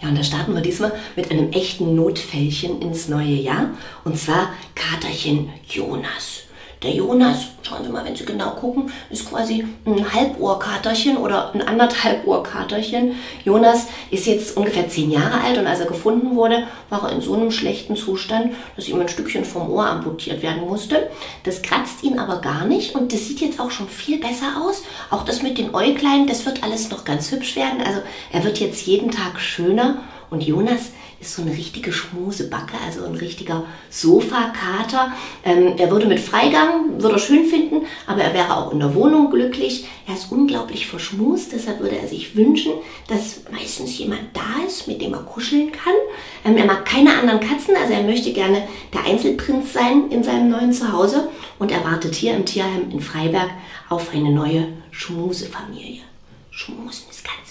Ja, und da starten wir diesmal mit einem echten Notfällchen ins neue Jahr. Und zwar Katerchen Jonas. Der Jonas, schauen Sie mal, wenn Sie genau gucken, ist quasi ein Halbohrkaterchen oder ein anderthalb Ohrkaterchen. Jonas ist jetzt ungefähr zehn Jahre alt und als er gefunden wurde, war er in so einem schlechten Zustand, dass ihm ein Stückchen vom Ohr amputiert werden musste. Das kratzt ihn aber gar nicht und das sieht jetzt auch schon viel besser aus. Auch das mit den Äuglein, das wird alles noch ganz hübsch werden. Also er wird jetzt jeden Tag schöner und Jonas ist so eine richtige Schmusebacke, also ein richtiger Sofakater. Ähm, er würde mit Freigang, würde er schön finden, aber er wäre auch in der Wohnung glücklich. Er ist unglaublich verschmust, deshalb würde er sich wünschen, dass meistens jemand da ist, mit dem er kuscheln kann. Ähm, er mag keine anderen Katzen, also er möchte gerne der Einzelprinz sein in seinem neuen Zuhause und er wartet hier im Tierheim in Freiberg auf eine neue Schmusefamilie. Schmusen ist ganz